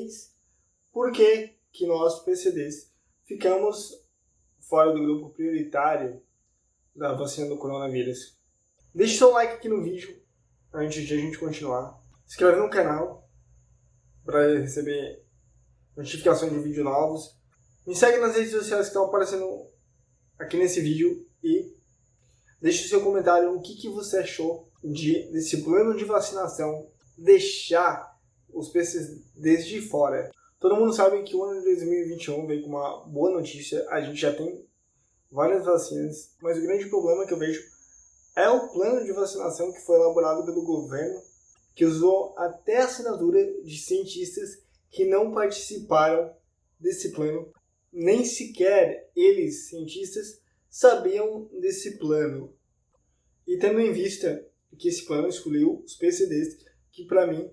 vocês por que, que nós, PCDs, ficamos fora do grupo prioritário da vacina do coronavírus. Deixe seu like aqui no vídeo antes de a gente continuar. Se inscreve no canal para receber notificações de vídeos novos. Me segue nas redes sociais que estão aparecendo aqui nesse vídeo e deixe seu comentário o que, que você achou de, desse plano de vacinação deixar os PCDs de fora. Todo mundo sabe que o ano de 2021 veio com uma boa notícia, a gente já tem várias vacinas, mas o grande problema que eu vejo é o plano de vacinação que foi elaborado pelo governo, que usou até a assinatura de cientistas que não participaram desse plano, nem sequer eles, cientistas, sabiam desse plano. E tendo em vista que esse plano excluiu os PCDs, que para mim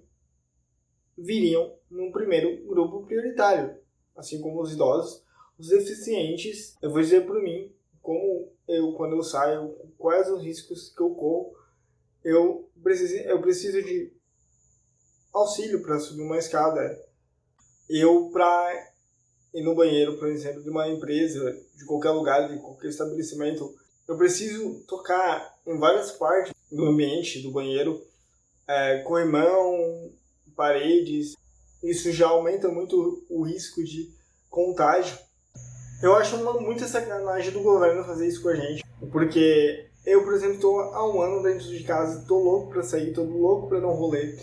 viriam no primeiro grupo prioritário, assim como os idosos, os deficientes, eu vou dizer por mim, como eu, quando eu saio, quais os riscos que eu corro, eu preciso, eu preciso de auxílio para subir uma escada. Eu, para ir no banheiro, por exemplo, de uma empresa, de qualquer lugar, de qualquer estabelecimento, eu preciso tocar em várias partes do ambiente, do banheiro, é, corrimão, paredes. Isso já aumenta muito o risco de contágio. Eu acho uma, muita sacanagem do governo fazer isso com a gente, porque eu, por exemplo, estou há um ano dentro de casa, estou louco para sair, estou louco para dar um rolê.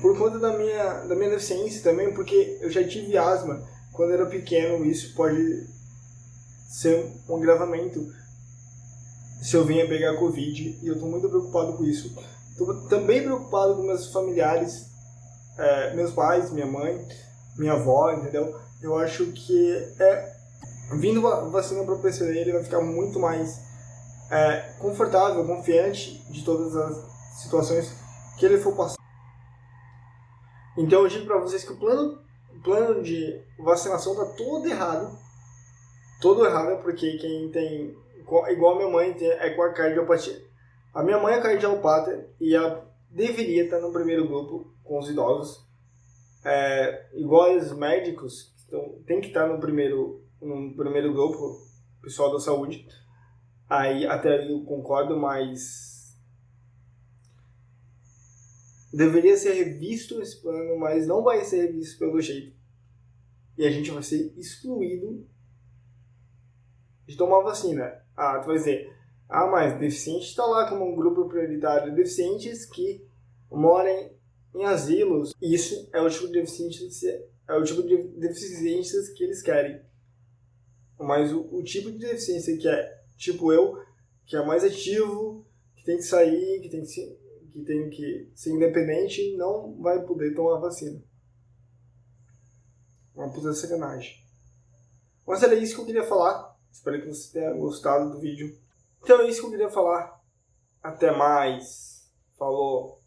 Por conta da minha, da minha deficiência também, porque eu já tive asma quando era pequeno, isso pode ser um agravamento se eu vinha pegar Covid, e eu estou muito preocupado com isso. Estou também preocupado com meus familiares, é, meus pais, minha mãe, minha avó, entendeu? Eu acho que é, vindo a vacina para o PCD, ele vai ficar muito mais é, confortável, confiante de todas as situações que ele for passar. Então eu digo para vocês que o plano, o plano de vacinação está todo errado. Todo errado porque quem tem, igual a minha mãe, tem, é com a cardiopatia. A minha mãe é cardiopata e ela deveria estar no primeiro grupo com os idosos. É, igual os médicos, então, tem que estar no primeiro, no primeiro grupo, pessoal da saúde. Aí até aí eu concordo, mas deveria ser revisto esse plano, mas não vai ser revisto pelo jeito. E a gente vai ser excluído de tomar vacina. Ah, tu vai dizer, ah, mas deficiente está lá como um grupo prioritário. Deficientes que moram em asilos. Isso é o tipo de deficiência, é o tipo de deficiências que eles querem. Mas o, o tipo de deficiência que é tipo eu, que é mais ativo, que tem que sair, que tem que que tem que ser independente não vai poder tomar vacina. Uma puta sacanagem. Mas era isso que eu queria falar. Espero que você tenha gostado do vídeo. Então é isso que eu queria falar. Até mais. Falou.